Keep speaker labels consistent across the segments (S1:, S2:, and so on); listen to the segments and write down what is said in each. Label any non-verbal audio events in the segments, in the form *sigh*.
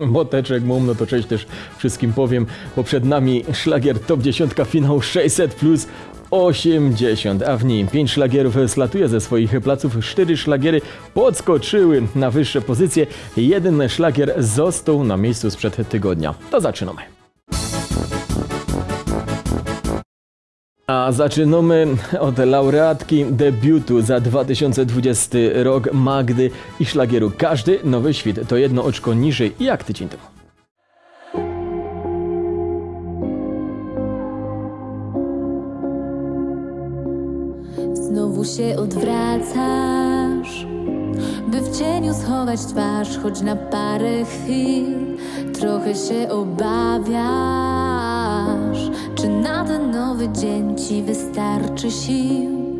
S1: Moteczek mum, no to cześć też wszystkim powiem, bo przed nami szlagier Top 10 finał 600 plus 80, a w nim 5 szlagierów slatuje ze swoich placów, 4 szlagiery podskoczyły na wyższe pozycje, jeden szlagier został na miejscu sprzed tygodnia. To zaczynamy. A zaczynamy od laureatki debiutu za 2020 rok Magdy i szlagieru. Każdy nowy świt to jedno oczko niżej jak tydzień temu.
S2: Znowu się odwracasz, by w cieniu schować twarz, choć na parę chwil trochę się obawiasz. Czy na ten nowy dzień ci wystarczy sił?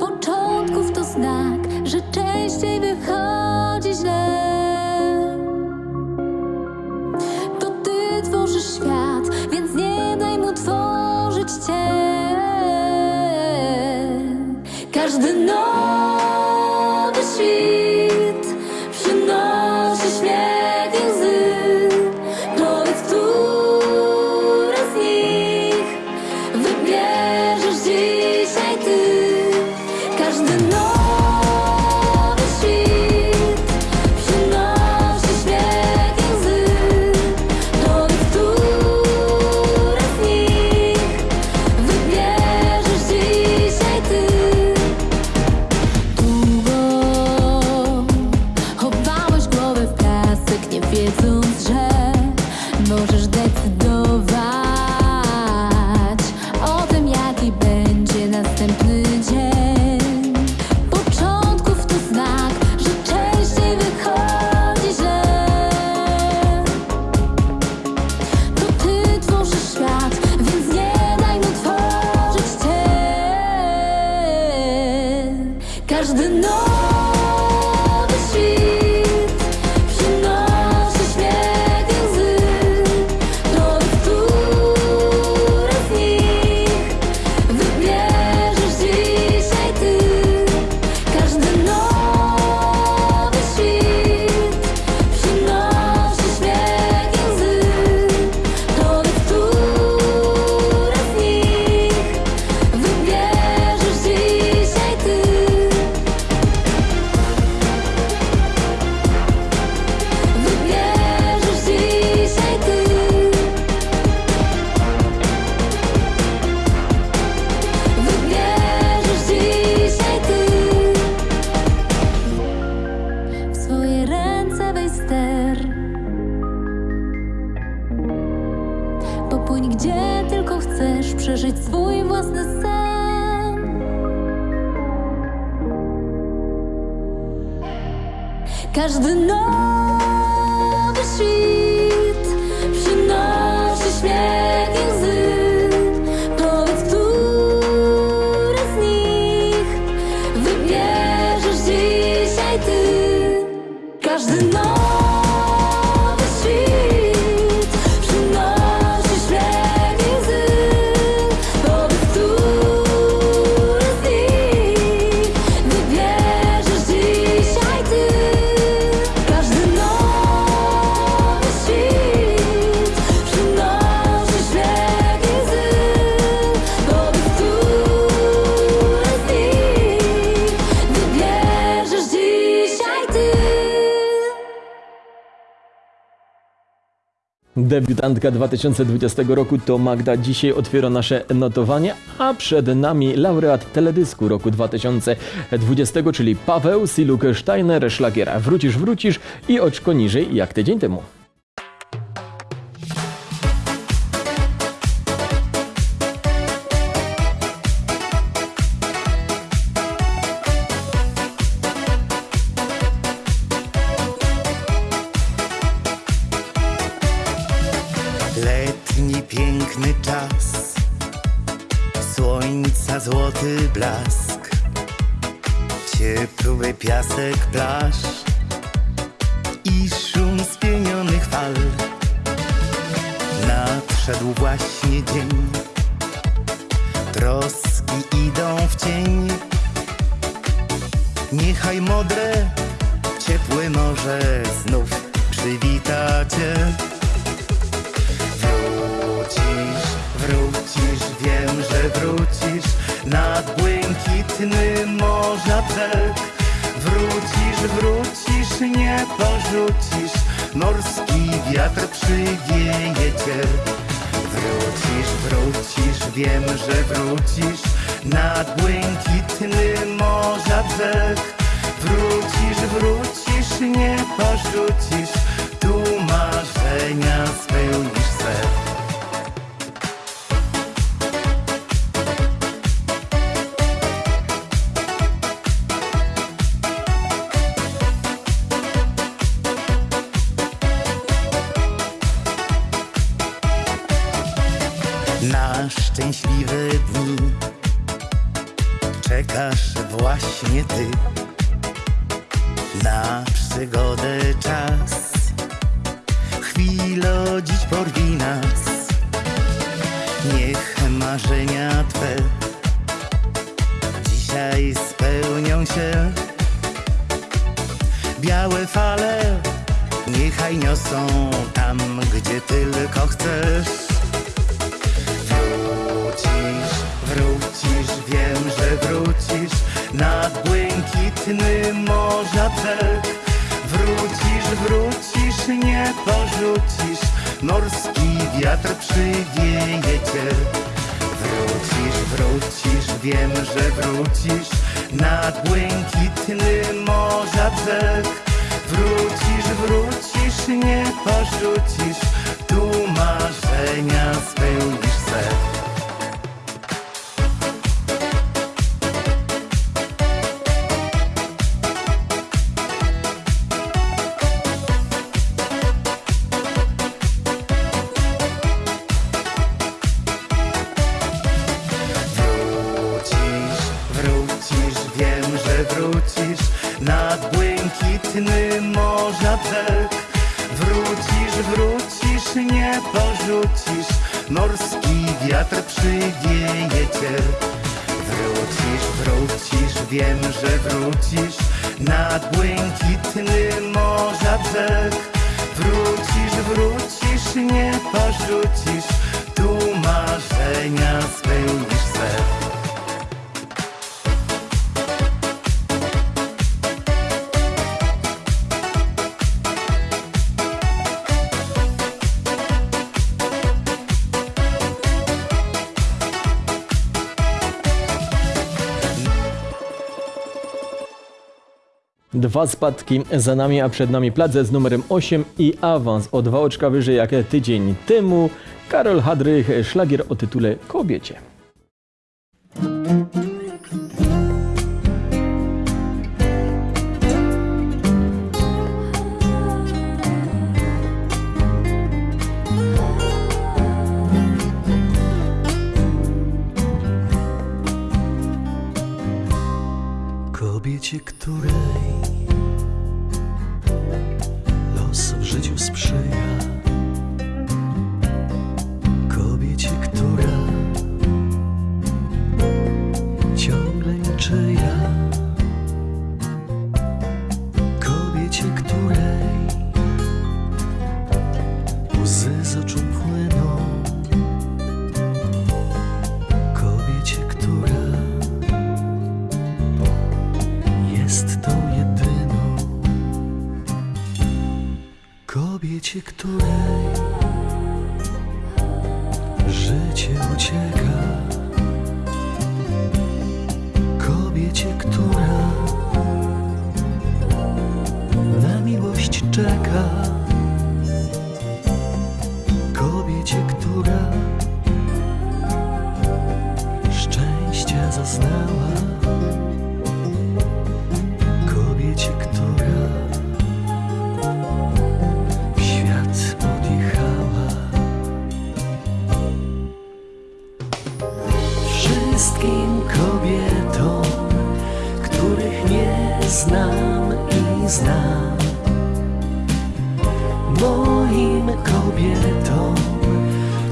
S2: Początków to znak, że częściej wychodzi źle. To ty tworzysz świat, więc nie daj mu tworzyć cię. Każdy nowy
S1: Debiutantka 2020 roku to Magda. Dzisiaj otwiera nasze notowanie, a przed nami laureat teledysku roku 2020, czyli Paweł Siluk Steiner Szlagiera. Wrócisz, wrócisz i oczko niżej jak tydzień temu.
S3: Nadszedł właśnie dzień, troski idą w cień. Niechaj modre, ciepłe morze znów przy przywita cię. Wrócisz, wrócisz, wiem, że wrócisz nad błękitny morza brzeg. Wrócisz, wrócisz, nie porzucisz, morski wiatr przywieje cię. Wiem, że wrócisz. Nad błękitny morza brzeg. Wrócisz, wrócisz, nie porzucisz, tu marzenia spełnisz przygodę czas, chwilo dziś porwi nas. Niech marzenia twe dzisiaj spełnią się. Białe fale niechaj niosą tam, gdzie tylko chcesz. Wrócisz, wrócisz, wiem, że wrócisz nad błękitny morza brzeg. Wrócisz, wrócisz, nie porzucisz, morski wiatr przywieje cię. Wrócisz, wrócisz, wiem, że wrócisz nad błękitny morza brzeg. Wrócisz, wrócisz, nie porzucisz, tu marzenia spełnisz se. Wrócisz nad błękitny morza brzeg. Wrócisz, wrócisz, nie porzucisz, morski wiatr przywieje cię. Wrócisz, wrócisz, wiem, że wrócisz nad błękitny morza brzeg. Wrócisz, wrócisz, nie porzucisz, tu marzenia spełnisz se.
S1: Dwa spadki za nami, a przed nami plac z numerem 8 i awans o dwa oczka wyżej jak tydzień temu. Karol Hadrych, szlagier o tytule Kobiecie.
S4: Której los w życiu sprzyja. wszystkim kobietom, których nie znam i znam. Moim kobietom,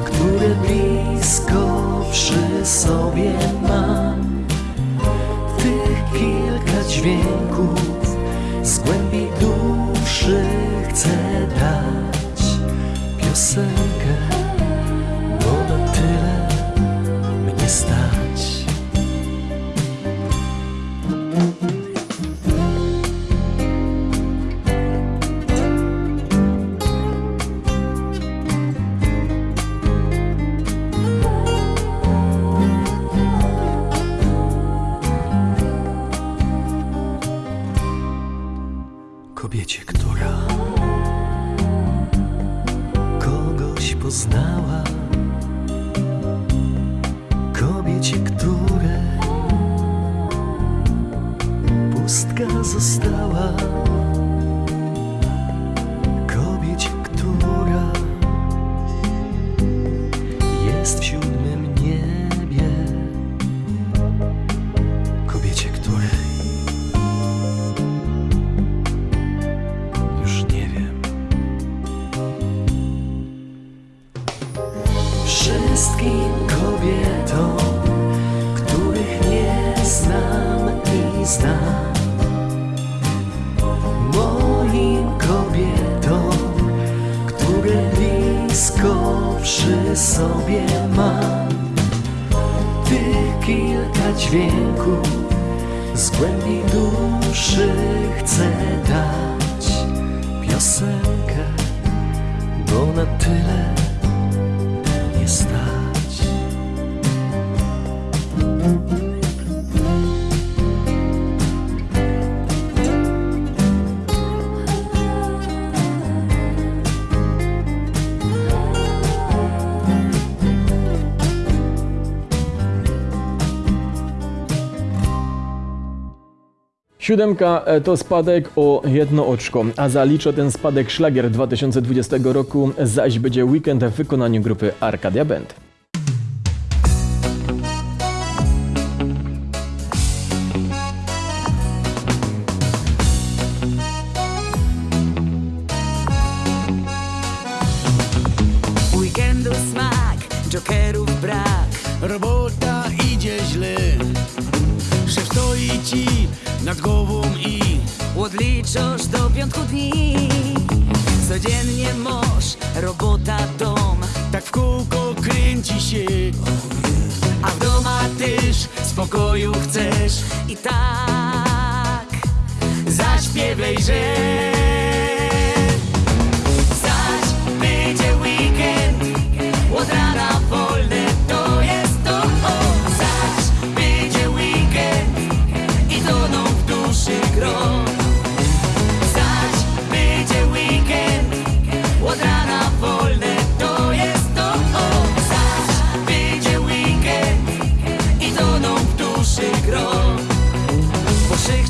S4: które blisko przy sobie mam. Tych kilka dźwięków z głębi duszy chcę dać piosenkę.
S1: Siódemka e, to spadek o jedno oczko, a zalicza ten spadek szlagier 2020 roku, zaś będzie weekend w wykonaniu grupy Arcadia Band.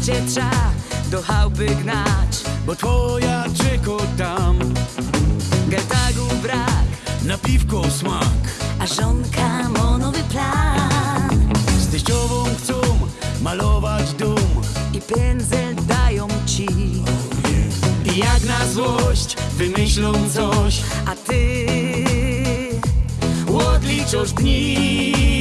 S5: mieście trza do chałupy gnać
S6: Bo twoja czeko tam.
S5: Gartagu brak
S6: Na piwko smak.
S5: A żonka monowy plan.
S6: Z teściową chcą malować dum
S5: I pędzel dają ci.
S6: I jak na złość wymyślą coś.
S5: A ty odliczasz dni.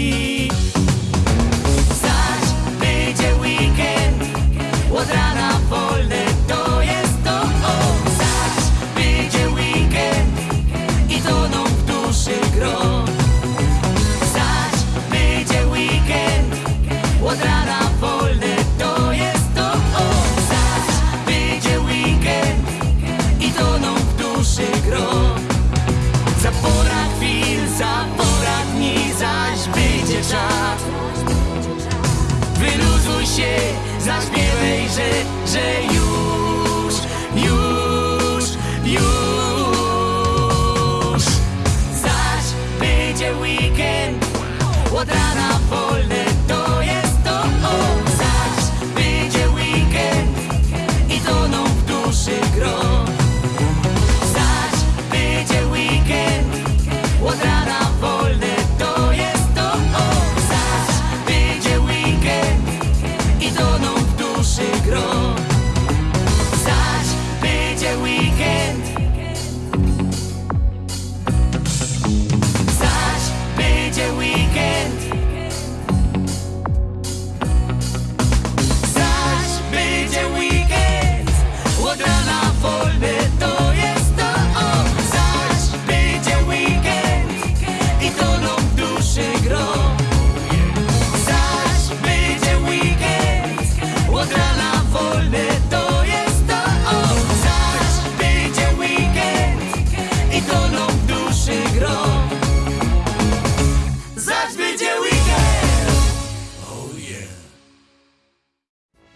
S5: że, że już, już, już. Zaś będzie weekend od rana po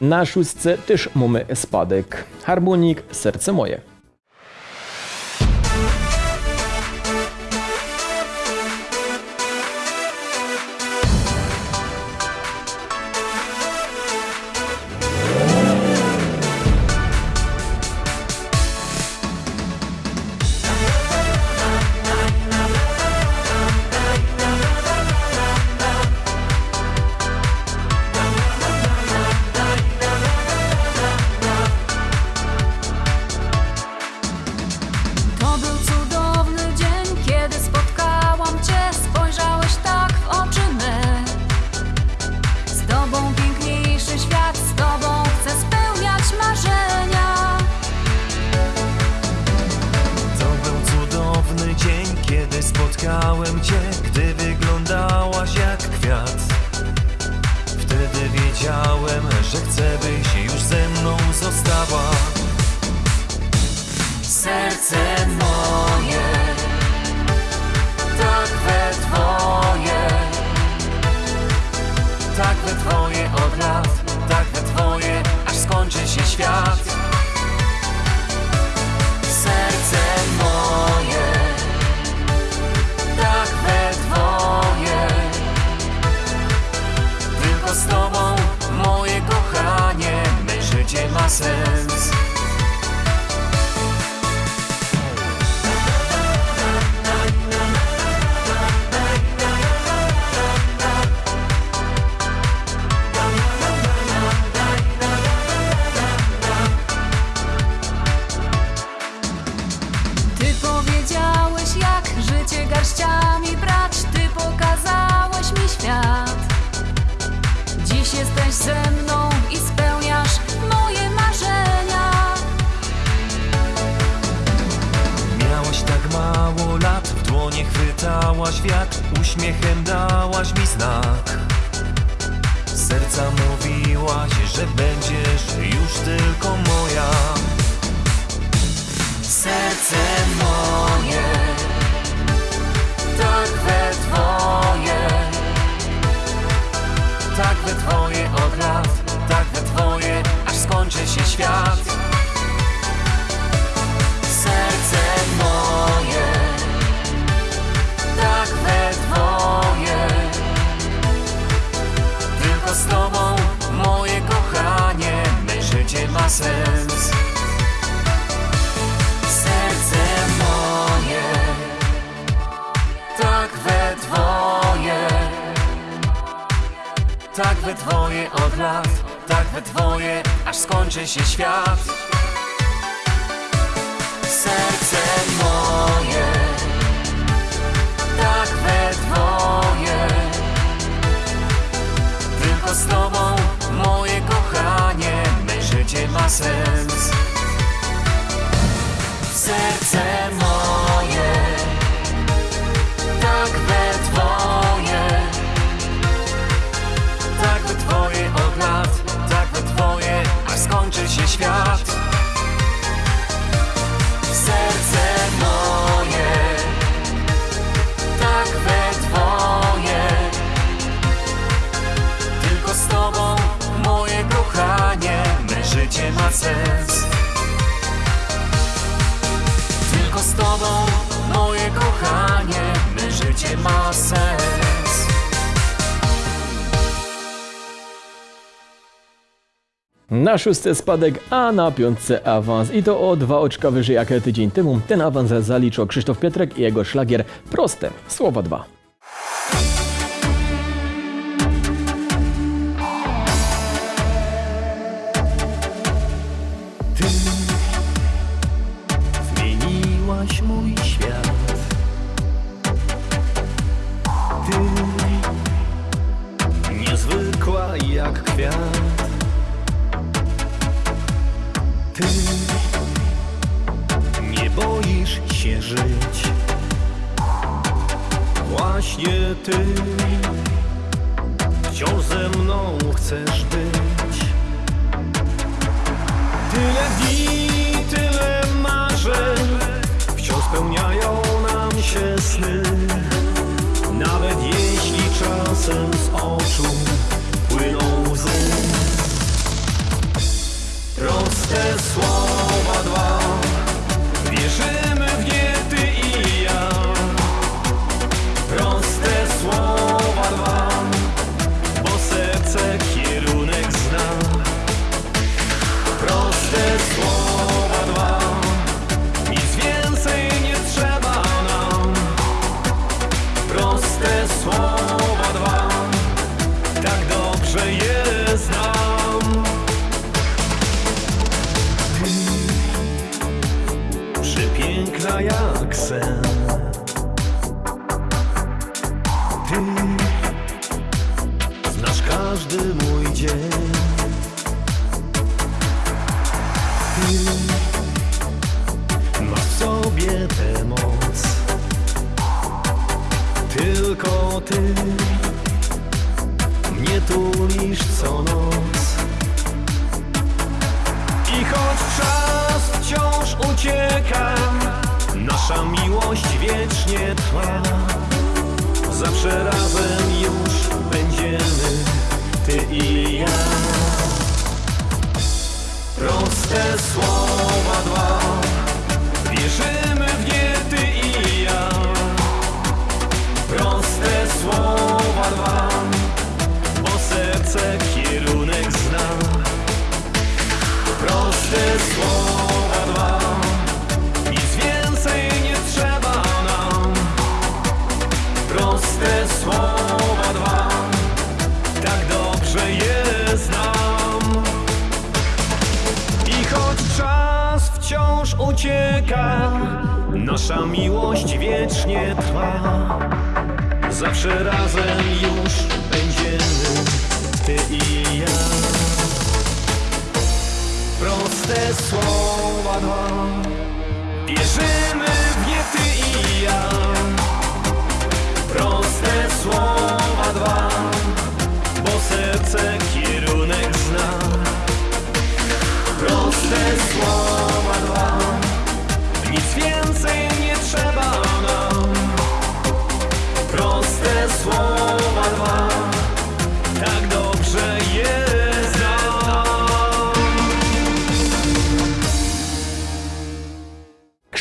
S7: Na szóstce też mamy spadek. Harmonik Serce moje.
S8: Sens. Serce moje, tak we twoje, tak we twoje od lat, tak we twoje, aż skończy się świat. Serce moje, tak we twoje, tylko z tobą, życie ma sens. Serce życie ma sens. Tylko z tobą, moje kochanie, me życie ma sens.
S7: Na szóstce spadek, a na piątce awans. I to o dwa oczka wyżej jak tydzień temu. Ten awans zaliczył Krzysztof Pietrek i jego szlagier Proste. Słowa dwa.
S9: Ty wciąż ze mną chcesz być. Tyle dni, tyle marzeń Wciąż spełniają nam się sny Nawet jeśli czasem z oczu Zawsze razem już będziemy Ty i ja. Proste słowa Nasza miłość wiecznie trwa. Zawsze razem już będziemy Ty i ja. Proste słowa dwa. Wierzymy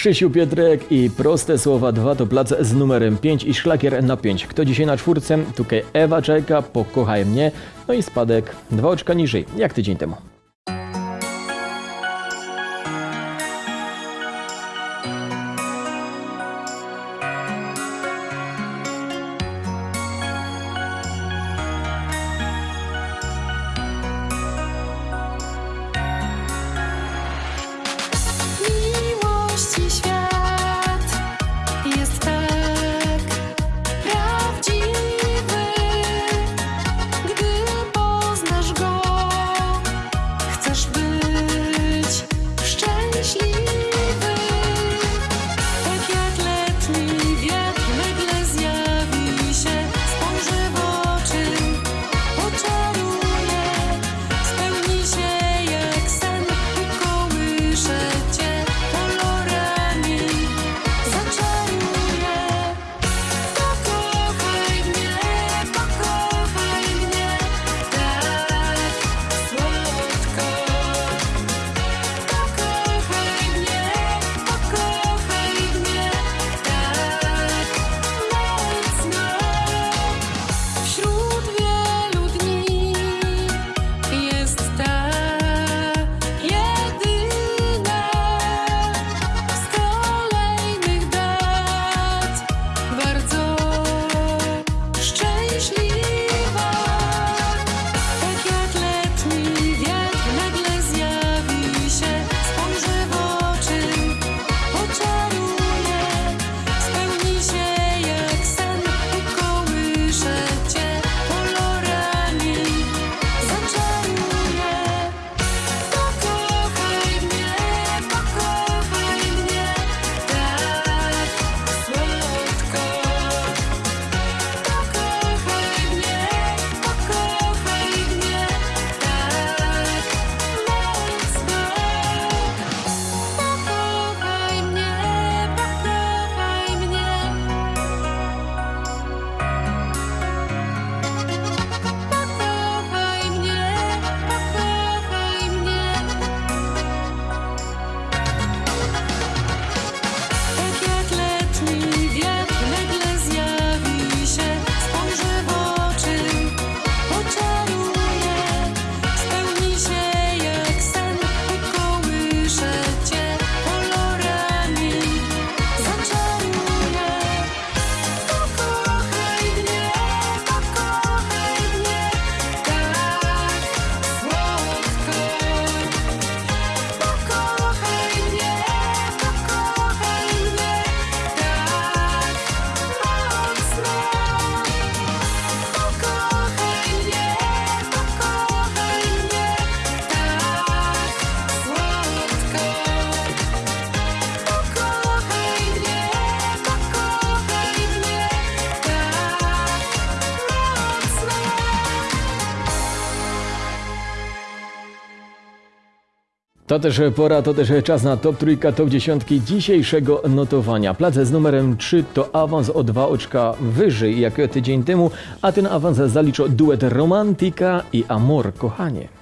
S1: Krzysiu Pietrek i proste słowa 2 to plac z numerem 5 i szlakier na 5. Kto dzisiaj na czwórce? Tutaj Ewa Czajka, Pokochaj mnie, no i spadek dwa oczka niżej, jak tydzień temu. To też pora, to też czas na top trójka, top dziesiątki dzisiejszego notowania. Plac z numerem 3 to awans o dwa oczka wyżej jak tydzień temu, a ten awans zaliczył duet Romantika i Amor, kochanie.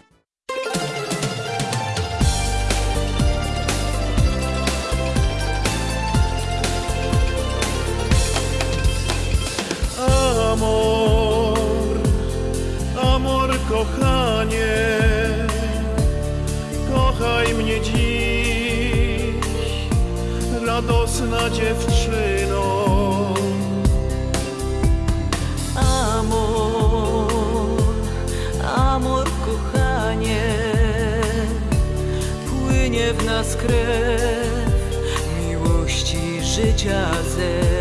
S5: Miłości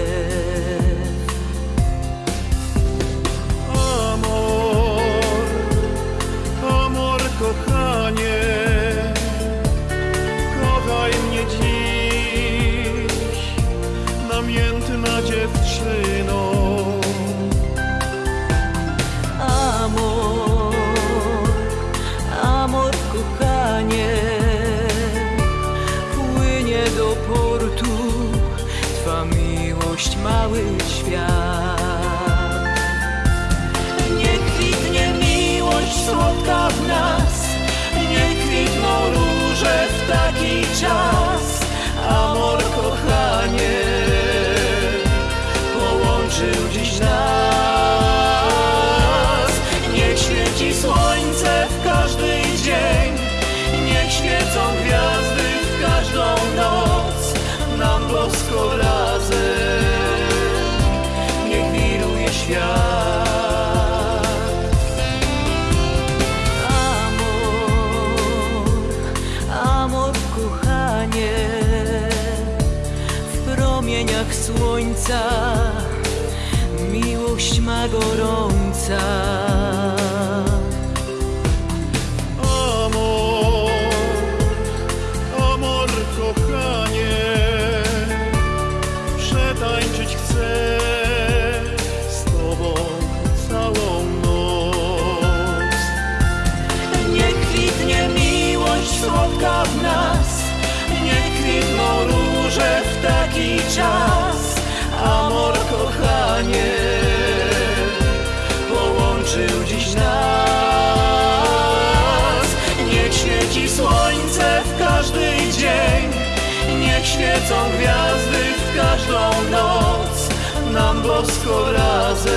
S5: świecą gwiazdy w każdą noc, nam bosko razem,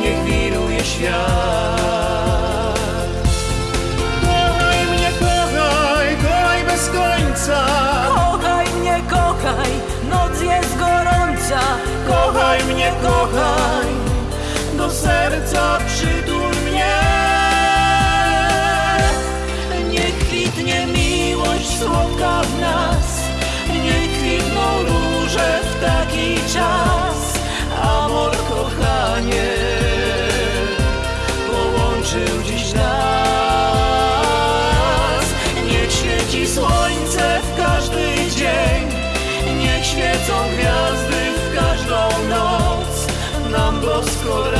S5: niech wiruje świat.
S10: Kochaj mnie, kochaj, kochaj bez końca.
S5: Kochaj mnie, kochaj, noc jest gorąca.
S10: Kochaj mnie, kochaj, do serca przytul mnie.
S5: Niech kwitnie miłość słodka w świecą gwiazdy w każdą noc, nam bosko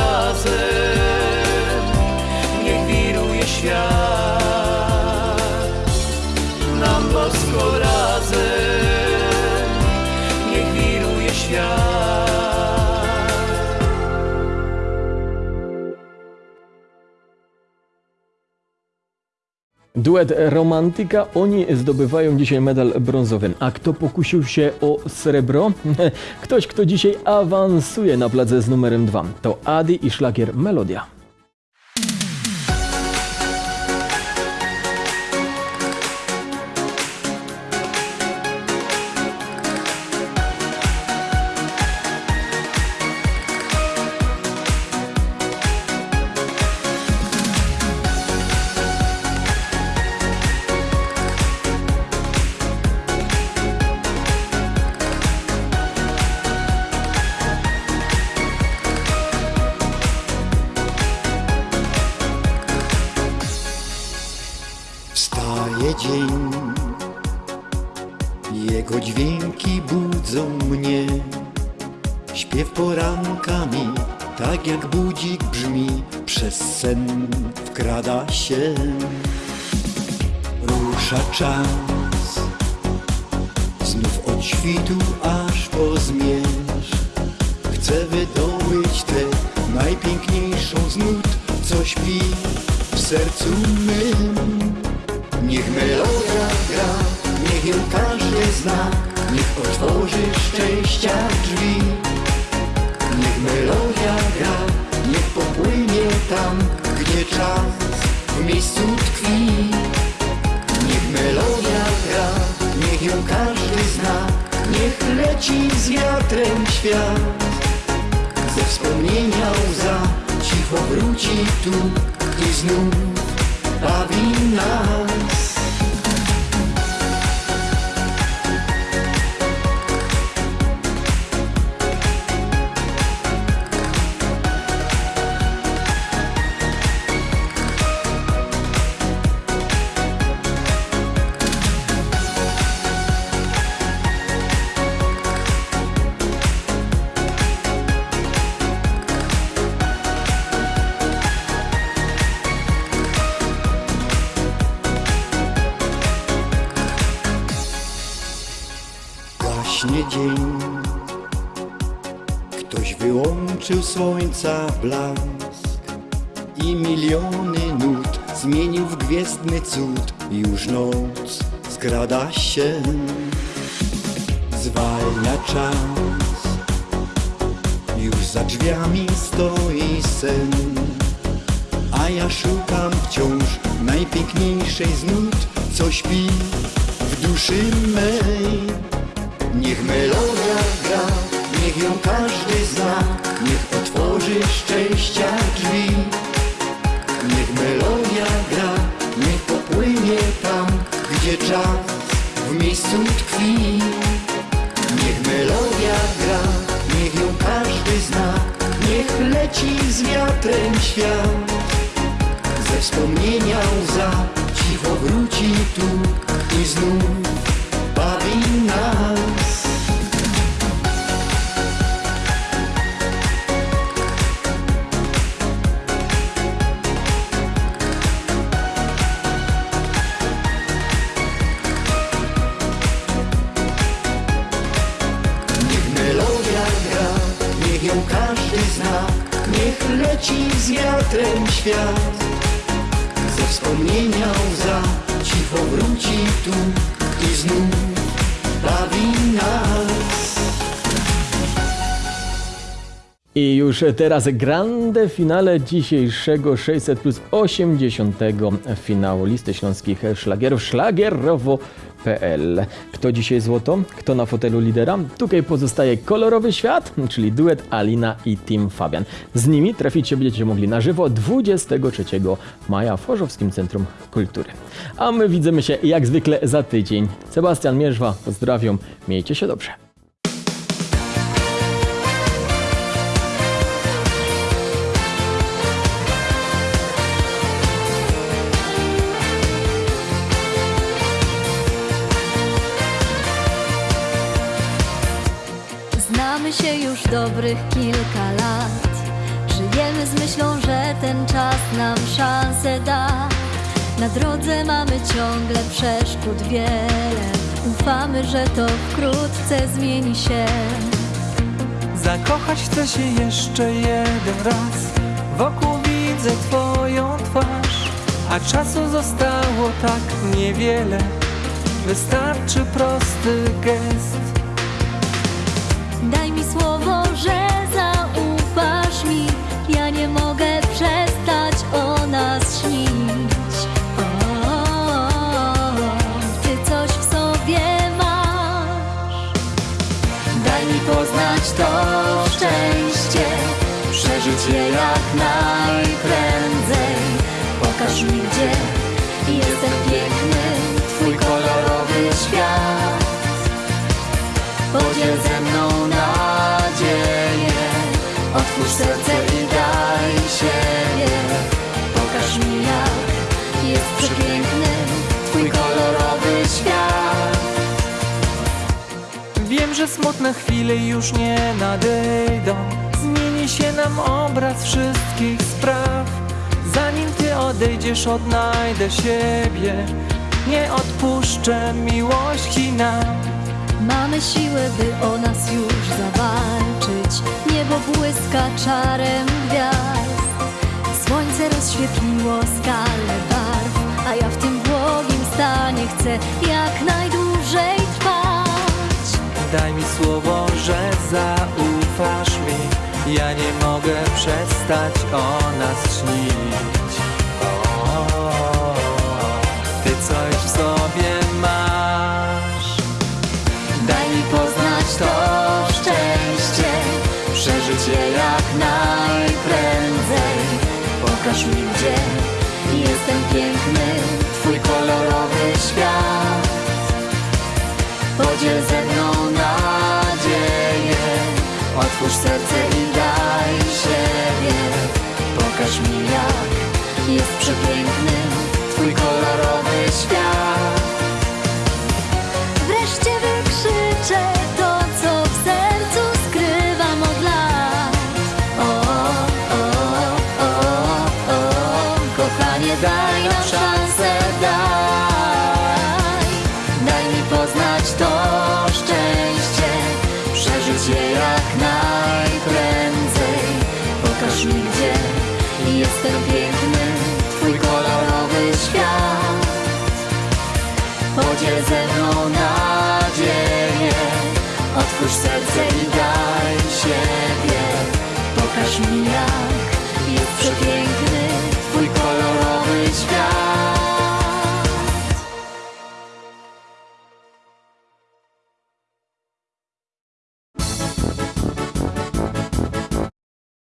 S1: Duet Romantika, oni zdobywają dzisiaj medal brązowy. A kto pokusił się o srebro? *laughs* Ktoś, kto dzisiaj awansuje na placę z numerem 2. To Adi i szlagier Melodia.
S11: Wstaje dzień, jego dźwięki budzą mnie. Śpiew porankami, tak jak budzik brzmi, przez sen wkrada się.
S3: Rusza czas Znów od świtu aż po zmierzch Chcę wydobyć tę najpiękniejszą z Co śpi w sercu mym Niech melodia gra, niech ją każdy zna Niech otworzy szczęścia drzwi Niech melodia gra, niech popłynie tam, gdzie czas w miejscu tkwi. Niech melodia gra, niech ją każdy zna, niech leci z wiatrem świat. Ze wspomnienia łza cicho wróci tu i znów bawi nas. Wyłączył słońca blask I miliony nut. Zmienił w gwiezdny cud. Już noc skrada się. Zwalnia czas. Już za drzwiami stoi sen. A ja szukam wciąż najpiękniejszej z nut. Co śpi w duszy mej. Niech melodia gra, niech ją każdy zna, niech otworzy szczęścia drzwi. Niech melodia gra, niech popłynie tam, gdzie czas w miejscu tkwi.
S1: Już teraz grande finale dzisiejszego 600 plus 80 finału listy śląskich szlagierów szlagierowo.pl. Kto dzisiaj złoto? Kto na fotelu lidera? Tutaj pozostaje kolorowy świat, czyli duet Alina i Team Fabian. Z nimi trafić się będziecie mogli na żywo 23 maja w Chorzowskim Centrum Kultury. A my widzimy się jak zwykle za tydzień. Sebastian Mierzwa, pozdrawiam, miejcie się dobrze.
S2: Dobrych kilka lat. Żyjemy z myślą, że ten czas nam szansę da. Na drodze mamy ciągle przeszkód wiele. Ufamy, że to wkrótce zmieni się.
S12: Zakochać chcę się jeszcze jeden raz Wokół widzę twoją twarz A czasu zostało tak niewiele Wystarczy prosty gest
S2: Daj mi słowo, że zaufasz mi. Ja nie mogę przestać o nas śnić. O, ty coś w sobie masz. Daj mi poznać to szczęście, przeżyć je jak najprędzej. Pokaż mi, gdzie
S12: że smutne chwile już nie nadejdą Zmieni się nam obraz wszystkich spraw Zanim ty odejdziesz odnajdę siebie
S2: Nie odpuszczę miłości nam
S12: Mamy siłę, by o nas już zawalczyć. Niebo błyska czarem gwiazd. Słońce rozświetliło skalę barw, a ja w tym błogim stanie chcę jak najdłużej.
S2: Daj mi słowo, że zaufasz mi. Ja nie mogę przestać o nas śnić. Ty coś w sobie masz. Daj mi poznać to szczęście. Przeżyć je jak najprędzej.
S12: Pokaż mi, gdzie jestem piękny, twój kolorowy świat.
S2: Podziel ze mną serce i daj siebie. Pokaż mi jak
S12: Jest przepiękny,
S2: Twój kolorowy świat